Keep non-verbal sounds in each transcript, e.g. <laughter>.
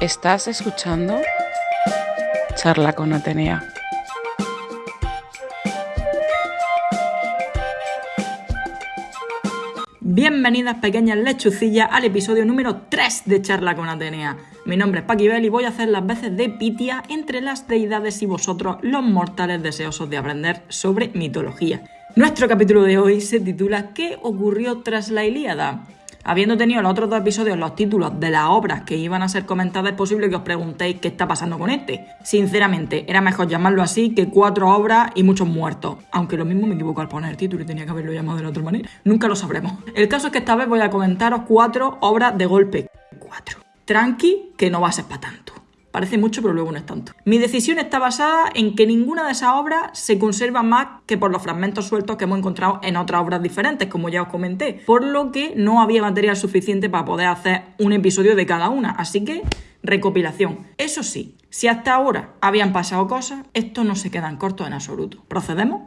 Estás escuchando Charla con Atenea. Bienvenidas pequeñas lechucillas al episodio número 3 de Charla con Atenea. Mi nombre es Paquibel y voy a hacer las veces de Pitia entre las deidades y vosotros los mortales deseosos de aprender sobre mitología. Nuestro capítulo de hoy se titula ¿Qué ocurrió tras la Ilíada? Habiendo tenido los otros dos episodios los títulos de las obras que iban a ser comentadas, es posible que os preguntéis qué está pasando con este. Sinceramente, era mejor llamarlo así que cuatro obras y muchos muertos. Aunque lo mismo me equivoco al poner el título y tenía que haberlo llamado de la otra manera. Nunca lo sabremos. El caso es que esta vez voy a comentaros cuatro obras de golpe. Cuatro. Tranqui, que no va a ser para tanto. Parece mucho, pero luego no es tanto. Mi decisión está basada en que ninguna de esas obras se conserva más que por los fragmentos sueltos que hemos encontrado en otras obras diferentes, como ya os comenté, por lo que no había material suficiente para poder hacer un episodio de cada una. Así que, recopilación. Eso sí, si hasta ahora habían pasado cosas, esto no se quedan cortos en absoluto. ¿Procedemos?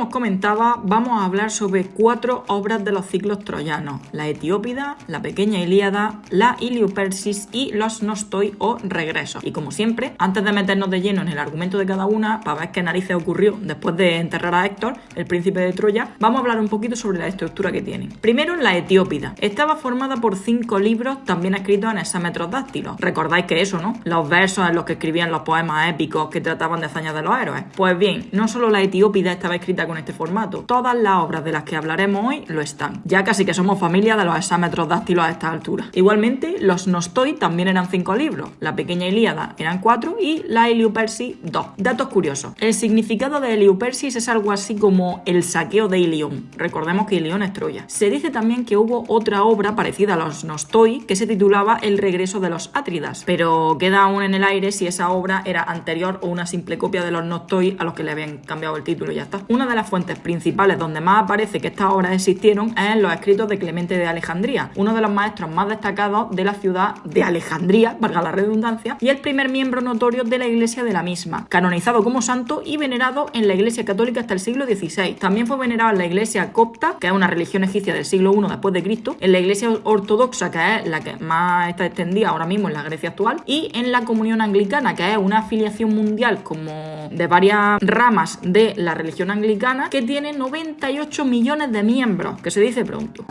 Como comentaba, vamos a hablar sobre cuatro obras de los ciclos troyanos: la Etiópida, la Pequeña Ilíada, la Iliopersis y los Nostoi o Regresos. Y como siempre, antes de meternos de lleno en el argumento de cada una, para ver qué narices ocurrió después de enterrar a Héctor, el príncipe de Troya, vamos a hablar un poquito sobre la estructura que tienen. Primero, la Etiópida. Estaba formada por cinco libros también escritos en hexámetros dáctilos. Recordáis que eso, ¿no? Los versos en los que escribían los poemas épicos que trataban de hazañas de los héroes. Pues bien, no solo la Etiópida estaba escrita con este formato. Todas las obras de las que hablaremos hoy lo están. Ya casi que somos familia de los exámetros dáctilos a esta altura. Igualmente, los Nostoi también eran cinco libros. La pequeña Ilíada eran cuatro y la Heliopersis dos. Datos curiosos. El significado de Heliopersis es algo así como el saqueo de Ilión. Recordemos que Ilión es Troya. Se dice también que hubo otra obra parecida a los Nostoi que se titulaba El regreso de los Átridas, pero queda aún en el aire si esa obra era anterior o una simple copia de los Nostoi a los que le habían cambiado el título y ya está. Una de las fuentes principales donde más aparece que estas obras existieron es en los escritos de Clemente de Alejandría, uno de los maestros más destacados de la ciudad de Alejandría, <laughs> valga la redundancia, y el primer miembro notorio de la iglesia de la misma, canonizado como santo y venerado en la iglesia católica hasta el siglo XVI. También fue venerado en la iglesia copta, que es una religión egipcia del siglo I después de Cristo, en la iglesia ortodoxa, que es la que más está extendida ahora mismo en la Grecia actual, y en la comunión anglicana, que es una afiliación mundial como de varias ramas de la religión anglicana que tiene 98 millones de miembros, que se dice pronto.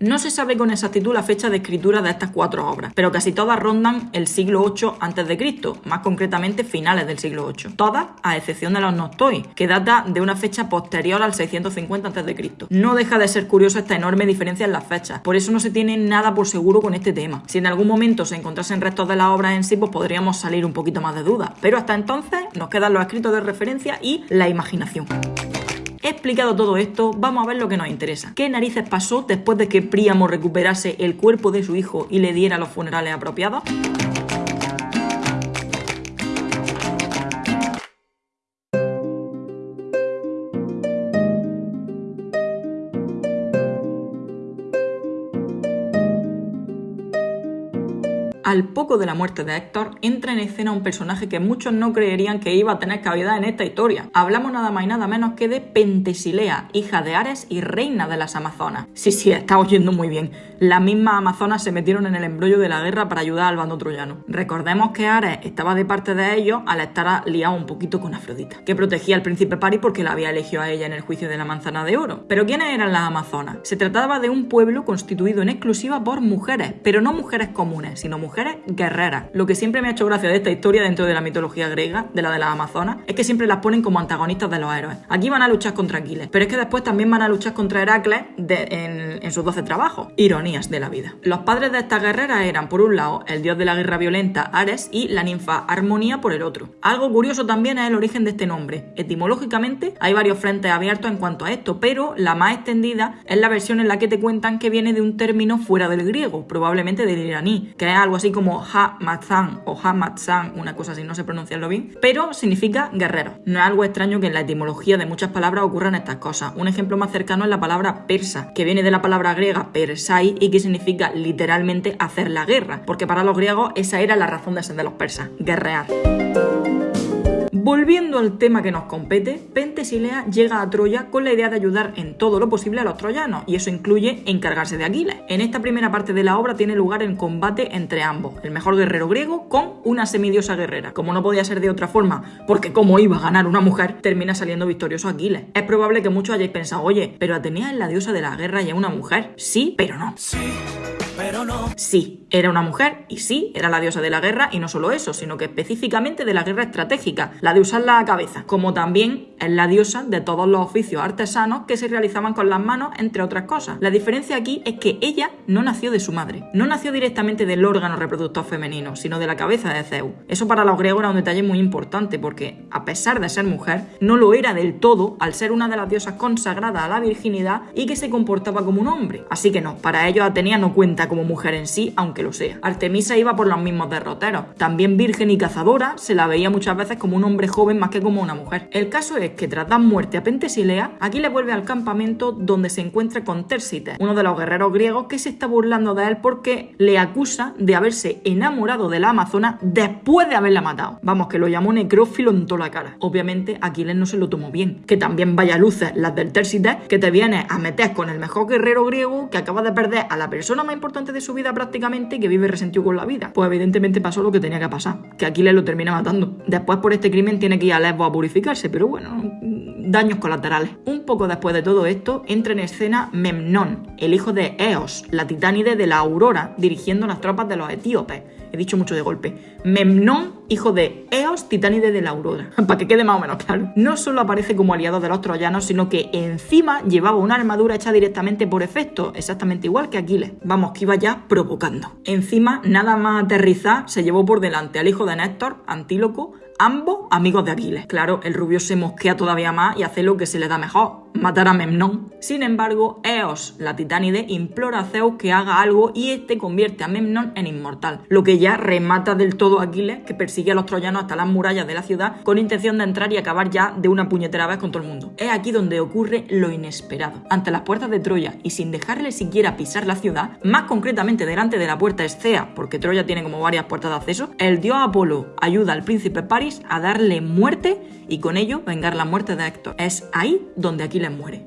No se sabe con exactitud la fecha de escritura de estas cuatro obras, pero casi todas rondan el siglo 8 a.C., más concretamente finales del siglo 8. Todas, a excepción de los Nostoi, que data de una fecha posterior al 650 a.C. No deja de ser curiosa esta enorme diferencia en las fechas, por eso no se tiene nada por seguro con este tema. Si en algún momento se encontrasen restos de las obras en sí, pues podríamos salir un poquito más de dudas, pero hasta entonces nos quedan los escritos de referencia y la imaginación. Explicado todo esto, vamos a ver lo que nos interesa. ¿Qué narices pasó después de que Príamo recuperase el cuerpo de su hijo y le diera los funerales apropiados? Al poco de la muerte de Héctor, entra en escena un personaje que muchos no creerían que iba a tener cabida en esta historia. Hablamos nada más y nada menos que de Pentesilea, hija de Ares y reina de las Amazonas. Sí, sí, está oyendo muy bien. Las mismas Amazonas se metieron en el embrollo de la guerra para ayudar al bando troyano. Recordemos que Ares estaba de parte de ellos al estar liado un poquito con Afrodita, que protegía al príncipe Paris porque la había elegido a ella en el juicio de la manzana de oro. Pero ¿quiénes eran las Amazonas? Se trataba de un pueblo constituido en exclusiva por mujeres, pero no mujeres comunes, sino mujeres guerreras. Lo que siempre me ha hecho gracia de esta historia dentro de la mitología griega, de la de las Amazonas, es que siempre las ponen como antagonistas de los héroes. Aquí van a luchar contra Aquiles, pero es que después también van a luchar contra Heracles en, sus 12 trabajos. Ironías de la vida. Los padres de estas guerreras eran, por un lado, el dios de la guerra violenta Ares y la ninfa Armonía por el otro. Algo curioso también es el origen de este nombre. Etimológicamente hay varios frentes abiertos en cuanto a esto, pero la más extendida es la versión en la que te cuentan que viene de un término fuera del griego, probablemente del iraní, que es algo así como Ha-Matzan o Ha-Matzan, una cosa así, no sé pronunciarlo bien, pero significa guerrero. No es algo extraño que en la etimología de muchas palabras ocurran estas cosas. Un ejemplo más cercano es la palabra persa, que viene de la palabra griega persai y que significa literalmente hacer la guerra, porque para los griegos esa era la razón de ser de los persas, guerrear. Volviendo al tema que nos compete, Pentesilea llega a Troya con la idea de ayudar en todo lo posible a los troyanos, y eso incluye encargarse de Aquiles. En esta primera parte de la obra tiene lugar el combate entre ambos, el mejor guerrero griego con una semidiosa guerrera. Como no podía ser de otra forma, porque como iba a ganar una mujer, termina saliendo victorioso Aquiles. Es probable que muchos hayáis pensado, oye, pero Atenea es la diosa de la guerra y es una mujer. Sí, pero no. Sí pero no. Sí, era una mujer y sí, era la diosa de la guerra y no solo eso, sino que específicamente de la guerra estratégica, la de usar la cabeza, como también es la diosa de todos los oficios artesanos que se realizaban con las manos, entre otras cosas. La diferencia aquí es que ella no nació de su madre, no nació directamente del órgano reproductor femenino, sino de la cabeza de Zeus. Eso para los griegos era un detalle muy importante porque, a pesar de ser mujer, no lo era del todo al ser una de las diosas consagradas a la virginidad y que se comportaba como un hombre. Así que no, para ellos Atenea no cuenta como mujer en sí, aunque lo sea. Artemisa iba por los mismos derroteros. También virgen y cazadora, se la veía muchas veces como un hombre joven más que como una mujer. El caso es que tras dar muerte a Pentesilea, aquí le vuelve al campamento donde se encuentra con Tersites, uno de los guerreros griegos que se está burlando de él porque le acusa de haberse enamorado de la amazona después de haberla matado. Vamos, que lo llamó necrófilo en toda la cara. Obviamente Aquiles no se lo tomó bien. Que también vaya luces las del Tersites, que te vienes a meter con el mejor guerrero griego que acaba de perder a la persona más importante de su vida prácticamente que vive resentido con la vida. Pues evidentemente pasó lo que tenía que pasar, que Aquiles lo termina matando. Después por este crimen tiene que ir a Lesbos a purificarse, pero bueno, daños colaterales. Un poco después de todo esto entra en escena Memnón, el hijo de Eos, la titánide de la Aurora, dirigiendo las tropas de los etíopes he dicho mucho de golpe. Memnón, hijo de Eos, titánide de la aurora. <laughs> Para que quede más o menos claro. No solo aparece como aliado de los troyanos, sino que encima llevaba una armadura hecha directamente por efecto, exactamente igual que Aquiles. Vamos, que iba ya provocando. Encima, nada más aterrizar, se llevó por delante al hijo de Néstor, Antíloco, ambos amigos de Aquiles. Claro, el rubio se mosquea todavía más y hace lo que se le da mejor, matar a Memnón. Sin embargo, Eos, la titánide, implora a Zeus que haga algo y este convierte a Memnón en inmortal, lo que ya remata del todo a Aquiles, que persigue a los troyanos hasta las murallas de la ciudad con intención de entrar y acabar ya de una puñetera vez con todo el mundo. Es aquí donde ocurre lo inesperado. Ante las puertas de Troya y sin dejarle siquiera pisar la ciudad, más concretamente delante de la puerta Escea, porque Troya tiene como varias puertas de acceso, el dios Apolo ayuda al príncipe Paris a darle muerte y con ello vengar la muerte de Héctor. Es ahí donde Aquiles muere.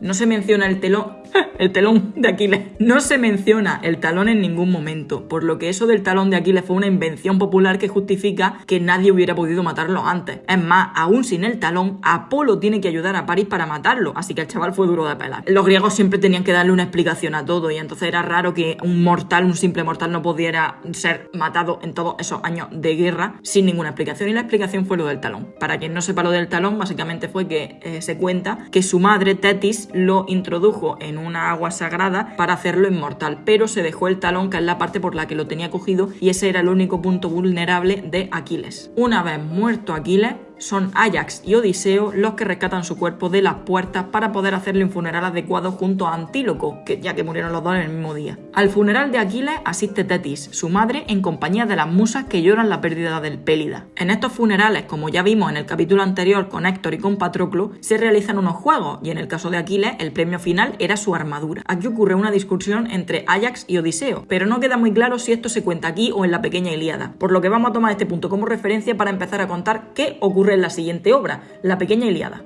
No se menciona el telón, el telón de Aquiles. No se menciona el talón en ningún momento, por lo que eso del talón de Aquiles fue una invención popular que justifica que nadie hubiera podido matarlo antes. Es más, aún sin el talón, Apolo tiene que ayudar a París para matarlo, así que el chaval fue duro de pelar. Los griegos siempre tenían que darle una explicación a todo y entonces era raro que un mortal, un simple mortal, no pudiera ser matado en todos esos años de guerra sin ninguna explicación y la explicación fue lo del talón. Para quien no sepa lo del talón, básicamente fue que eh, se cuenta que su madre, Tetis, lo introdujo en una agua sagrada para hacerlo inmortal, pero se dejó el talón, que es la parte por la que lo tenía cogido, y ese era el único punto vulnerable de Aquiles. Una vez muerto Aquiles, son Ajax y Odiseo los que rescatan su cuerpo de las puertas para poder hacerle un funeral adecuado junto a Antíloco, que ya que murieron los dos en el mismo día. Al funeral de Aquiles asiste Tetis, su madre, en compañía de las musas que lloran la pérdida del Pélida. En estos funerales, como ya vimos en el capítulo anterior con Héctor y con Patroclo, se realizan unos juegos y en el caso de Aquiles el premio final era su armadura. Aquí ocurre una discusión entre Ajax y Odiseo, pero no queda muy claro si esto se cuenta aquí o en la pequeña Ilíada, por lo que vamos a tomar este punto como referencia para empezar a contar qué ocurre en la siguiente obra, La Pequeña Iliada.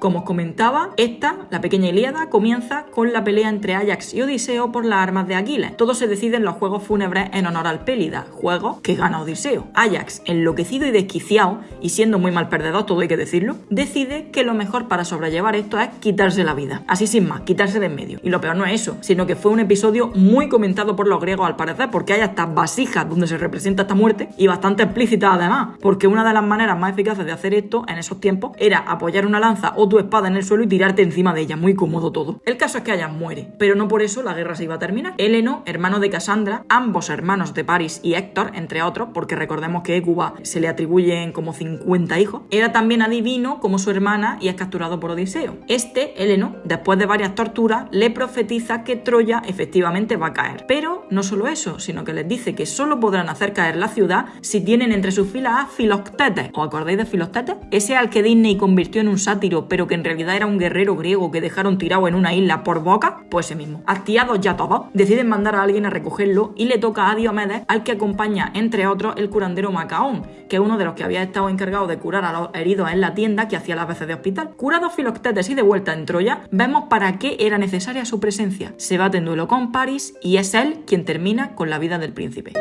Como os comentaba, esta, la pequeña Ilíada, comienza con la pelea entre Ajax y Odiseo por las armas de Aquiles. Todo se decide en los Juegos Fúnebres en honor al Pélida, juego que gana Odiseo. Ajax, enloquecido y desquiciado, y siendo muy mal perdedor, todo hay que decirlo, decide que lo mejor para sobrellevar esto es quitarse la vida. Así sin más, quitarse de en medio. Y lo peor no es eso, sino que fue un episodio muy comentado por los griegos al parecer, porque hay hasta vasijas donde se representa esta muerte, y bastante explícita además, porque una de las maneras más eficaces de hacer esto en esos tiempos era apoyar una lanza o tu espada en el suelo y tirarte encima de ella. Muy cómodo todo. El caso es que Ayas muere, pero no por eso la guerra se iba a terminar. Heleno, hermano de Cassandra, ambos hermanos de Paris y Héctor, entre otros, porque recordemos que Écuba se le atribuyen como 50 hijos, era también adivino como su hermana y es capturado por Odiseo. Este, Heleno, después de varias torturas, le profetiza que Troya efectivamente va a caer. Pero no solo eso, sino que les dice que solo podrán hacer caer la ciudad si tienen entre sus filas a Filoctetes. ¿Os acordáis de Filoctetes? Ese al que Disney convirtió en un sátiro, pero que en realidad era un guerrero griego que dejaron tirado en una isla por boca, pues ese mismo. Hastiados ya todos, deciden mandar a alguien a recogerlo y le toca a Diomedes, al que acompaña, entre otros, el curandero Macaón, que es uno de los que había estado encargado de curar a los heridos en la tienda que hacía las veces de hospital. Curado Filoctetes y de vuelta en Troya, vemos para qué era necesaria su presencia. Se bate en duelo con Paris y es él quien termina con la vida del príncipe.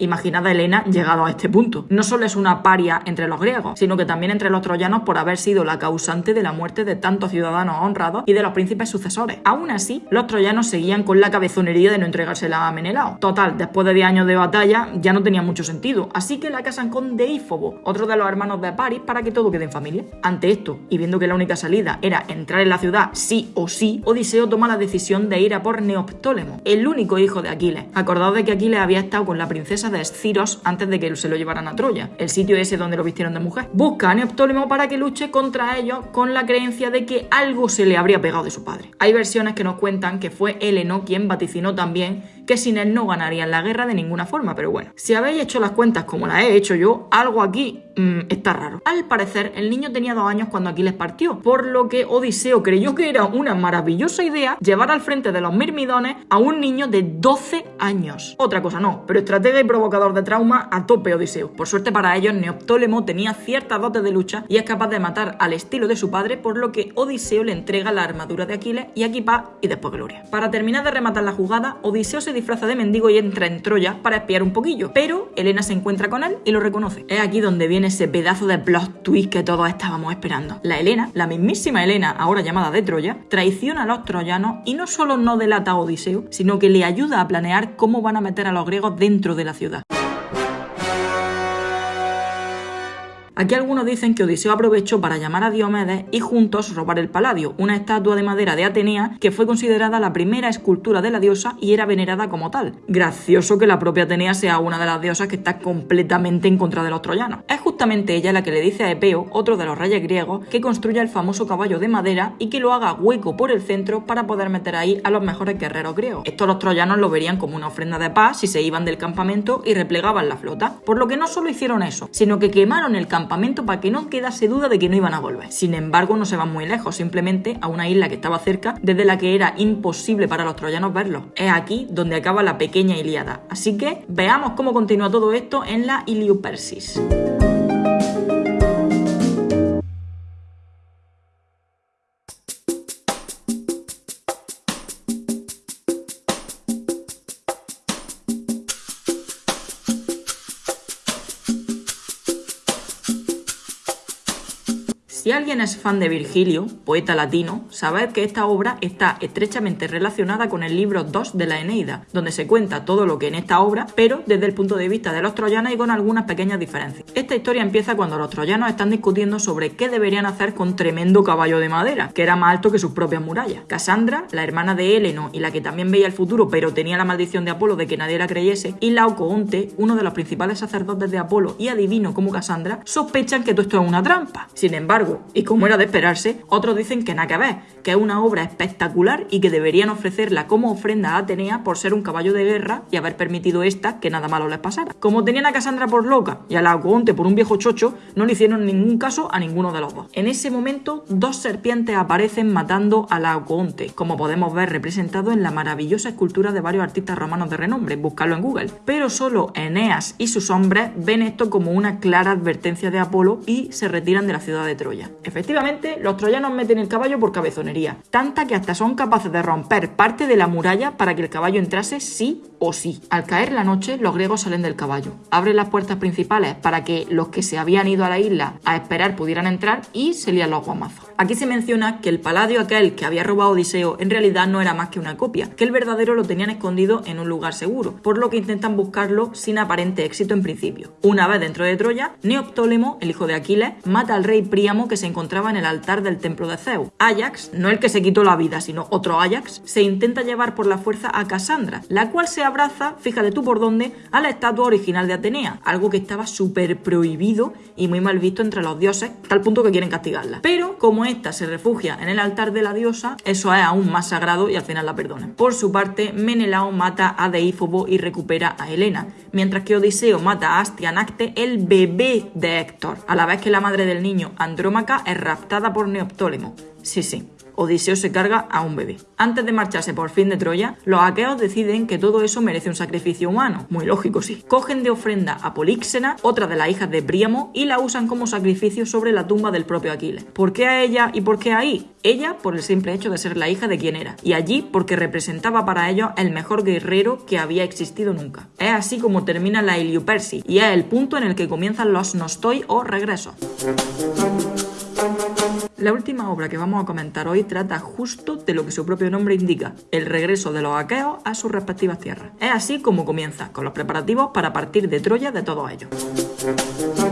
Imaginad a Helena llegado a este punto. No solo es una paria entre los griegos, sino que también entre los troyanos por haber sido la causante de la muerte de tantos ciudadanos honrados y de los príncipes sucesores. Aún así, los troyanos seguían con la cabezonería de no entregársela a Menelao. Total, después de 10 años de batalla ya no tenía mucho sentido, así que la casan con Deífobo, otro de los hermanos de Paris, para que todo quede en familia. Ante esto, y viendo que la única salida era entrar en la ciudad sí o sí, Odiseo toma la decisión de ir a por Neoptólemo, el único hijo de Aquiles. Acordaos de que Aquiles había estado con la princesa de Esciros antes de que se lo llevaran a Troya, el sitio ese donde lo vistieron de mujer. Busca a Neoptólemo para que luche contra ellos con la creencia de que algo se le habría pegado de su padre. Hay versiones que nos cuentan que fue Heleno quien vaticinó también que sin él no ganarían la guerra de ninguna forma, pero bueno, si habéis hecho las cuentas como las he hecho yo, algo aquí mmm, está raro. Al parecer, el niño tenía dos años cuando Aquiles partió, por lo que Odiseo creyó que era una maravillosa idea llevar al frente de los mirmidones a un niño de 12 años. Otra cosa no, pero estratega y provocador de trauma a tope Odiseo. Por suerte para ellos, Neoptólemo tenía ciertas dotes de lucha y es capaz de matar al estilo de su padre, por lo que Odiseo le entrega la armadura de Aquiles y equipa y después gloria. Para terminar de rematar la jugada, Odiseo se disfraza de mendigo y entra en Troya para espiar un poquillo, pero Helena se encuentra con él y lo reconoce. Es aquí donde viene ese pedazo de plot twist que todos estábamos esperando. La Helena, la mismísima Helena, ahora llamada de Troya, traiciona a los troyanos y no solo no delata a Odiseo, sino que le ayuda a planear cómo van a meter a los griegos dentro de la ciudad. Aquí algunos dicen que Odiseo aprovechó para llamar a Diomedes y juntos robar el Paladio, una estatua de madera de Atenea que fue considerada la primera escultura de la diosa y era venerada como tal. Gracioso que la propia Atenea sea una de las diosas que está completamente en contra de los troyanos. Es justamente ella la que le dice a Epeo, otro de los reyes griegos, que construya el famoso caballo de madera y que lo haga hueco por el centro para poder meter ahí a los mejores guerreros griegos. Esto los troyanos lo verían como una ofrenda de paz si se iban del campamento y replegaban la flota. Por lo que no solo hicieron eso, sino que quemaron el campamento para que no quedase duda de que no iban a volver. Sin embargo, no se van muy lejos, simplemente a una isla que estaba cerca, desde la que era imposible para los troyanos verlo. Es aquí donde acaba la pequeña Ilíada. Así que veamos cómo continúa todo esto en la Iliopersis. Si alguien es fan de Virgilio, poeta latino, sabed que esta obra está estrechamente relacionada con el libro 2 de la Eneida, donde se cuenta todo lo que en esta obra, pero desde el punto de vista de los troyanos y con algunas pequeñas diferencias. Esta historia empieza cuando los troyanos están discutiendo sobre qué deberían hacer con tremendo caballo de madera, que era más alto que sus propias murallas. Casandra, la hermana de Heleno y la que también veía el futuro pero tenía la maldición de Apolo de que nadie la creyese, y Laocoonte, uno de los principales sacerdotes de Apolo y adivino como Casandra, sospechan que todo esto es una trampa. Sin embargo, y como era de esperarse, otros dicen que nada que ver, que es una obra espectacular y que deberían ofrecerla como ofrenda a Atenea por ser un caballo de guerra y haber permitido esta que nada malo les pasara. Como tenían a Casandra por loca y a Laocoonte por un viejo chocho, no le hicieron ningún caso a ninguno de los dos. En ese momento, dos serpientes aparecen matando a Laocoonte, como podemos ver representado en la maravillosa escultura de varios artistas romanos de renombre, buscarlo en Google. Pero solo Eneas y sus hombres ven esto como una clara advertencia de Apolo y se retiran de la ciudad de Troya. Efectivamente, los troyanos meten el caballo por cabezonería, tanta que hasta son capaces de romper parte de la muralla para que el caballo entrase sí o sí. Al caer la noche, los griegos salen del caballo, abren las puertas principales para que los que se habían ido a la isla a esperar pudieran entrar y se lían los guamazos. Aquí se menciona que el paladio aquel que había robado Odiseo en realidad no era más que una copia, que el verdadero lo tenían escondido en un lugar seguro, por lo que intentan buscarlo sin aparente éxito en principio. Una vez dentro de Troya, Neoptólemo, el hijo de Aquiles, mata al rey Príamo que se encontraba en el altar del templo de Zeus. Ajax, no el que se quitó la vida, sino otro Ajax, se intenta llevar por la fuerza a Cassandra, la cual se abraza, fíjate tú por dónde, a la estatua original de Atenea, algo que estaba súper prohibido y muy mal visto entre los dioses, tal punto que quieren castigarla. Pero como esta se refugia en el altar de la diosa, eso es aún más sagrado y al final la perdonan. Por su parte, Menelao mata a Deífobo y recupera a Helena, mientras que Odiseo mata a Astianacte, el bebé de Héctor, a la vez que la madre del niño, Andrómaca, es raptada por Neoptólemo. Sí, sí, Odiseo se carga a un bebé. Antes de marcharse por fin de Troya, los aqueos deciden que todo eso merece un sacrificio humano. Muy lógico, sí. Cogen de ofrenda a Políxena, otra de las hijas de Príamo, y la usan como sacrificio sobre la tumba del propio Aquiles. ¿Por qué a ella y por qué ahí? Ella por el simple hecho de ser la hija de quien era, y allí porque representaba para ellos el mejor guerrero que había existido nunca. Es así como termina la Persi, y es el punto en el que comienzan los nostoi o regresos. La última obra que vamos a comentar hoy trata justo de lo que su propio nombre indica, el regreso de los aqueos a sus respectivas tierras. Es así como comienza, con los preparativos para partir de Troya de todos ellos.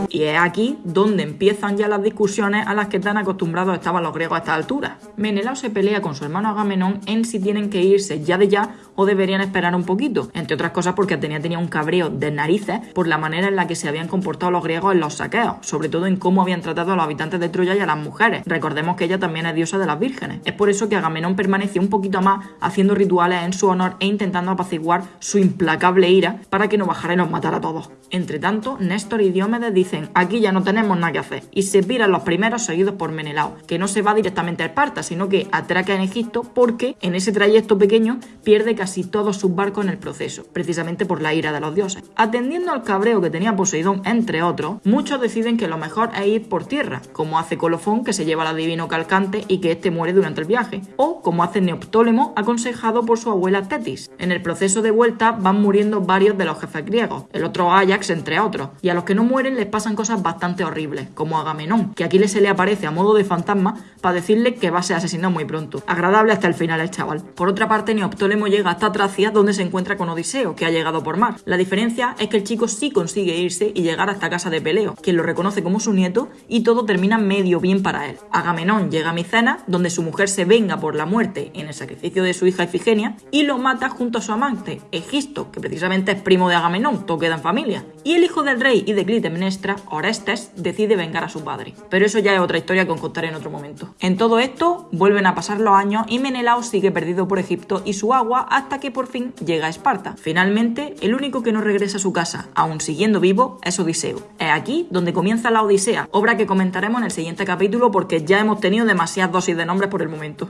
Y es aquí donde empiezan ya las discusiones a las que tan acostumbrados estaban los griegos a esta altura. Menelao se pelea con su hermano Agamenón en si tienen que irse ya de ya o deberían esperar un poquito, entre otras cosas porque Atenea tenía un cabreo de narices por la manera en la que se habían comportado los griegos en los saqueos, sobre todo en cómo habían tratado a los habitantes de Troya y a las mujeres. Recordemos que ella también es diosa de las vírgenes. Es por eso que Agamenón permaneció un poquito más haciendo rituales en su honor e intentando apaciguar su implacable ira para que no bajara y nos matara a todos. Entre tanto, Néstor y Diomedes dicen, aquí ya no tenemos nada que hacer, y se piran los primeros seguidos por Menelao, que no se va directamente a Esparta, sino que atraca en Egipto porque en ese trayecto pequeño pierde casi todos sus barcos en el proceso, precisamente por la ira de los dioses. Atendiendo al cabreo que tenía Poseidón, entre otros, muchos deciden que lo mejor es ir por tierra, como hace Colofón, que se lleva al adivino Calcante y que éste muere durante el viaje, o como hace Neoptólemo, aconsejado por su abuela Tetis. En el proceso de vuelta van muriendo varios de los jefes griegos, el otro Ajax, entre otros, y a los que no mueren les pasan cosas bastante horribles, como Agamenón, que aquí se le aparece a modo de fantasma para decirle que va a ser asesinado muy pronto. Agradable hasta el final el chaval. Por otra parte, Neoptólemo llega hasta Tracia, donde se encuentra con Odiseo, que ha llegado por mar. La diferencia es que el chico sí consigue irse y llegar hasta casa de Peleo, quien lo reconoce como su nieto, y todo termina medio bien para él. Agamenón llega a Micena, donde su mujer se venga por la muerte en el sacrificio de su hija Ifigenia, y lo mata junto a su amante, Egisto, que precisamente es primo de Agamenón, todo queda en familia. Y el hijo del rey y de Clitemnestra, Orestes, decide vengar a su padre. Pero eso ya es otra historia que os contaré en otro momento. En todo esto, vuelven a pasar los años y Menelao sigue perdido por Egipto y su agua hasta que por fin llega a Esparta. Finalmente, el único que no regresa a su casa, aún siguiendo vivo, es Odiseo. Es aquí donde comienza la Odisea, obra que comentaremos en el siguiente capítulo porque ya hemos tenido demasiadas dosis de nombres por el momento.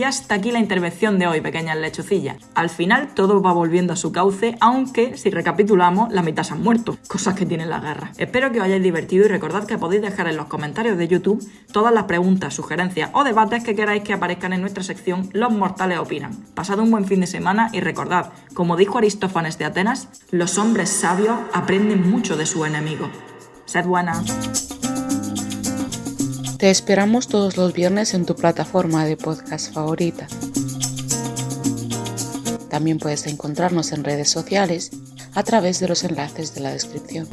Y hasta aquí la intervención de hoy, pequeñas lechucillas. Al final todo va volviendo a su cauce, aunque si recapitulamos, la mitad se han muerto. Cosas que tienen la guerra. Espero que os hayáis divertido y recordad que podéis dejar en los comentarios de YouTube todas las preguntas, sugerencias o debates que queráis que aparezcan en nuestra sección Los Mortales Opinan. Pasad un buen fin de semana y recordad, como dijo Aristófanes de Atenas, los hombres sabios aprenden mucho de su enemigo. Sed buenas. Te esperamos todos los viernes en tu plataforma de podcast favorita. También puedes encontrarnos en redes sociales a través de los enlaces de la descripción.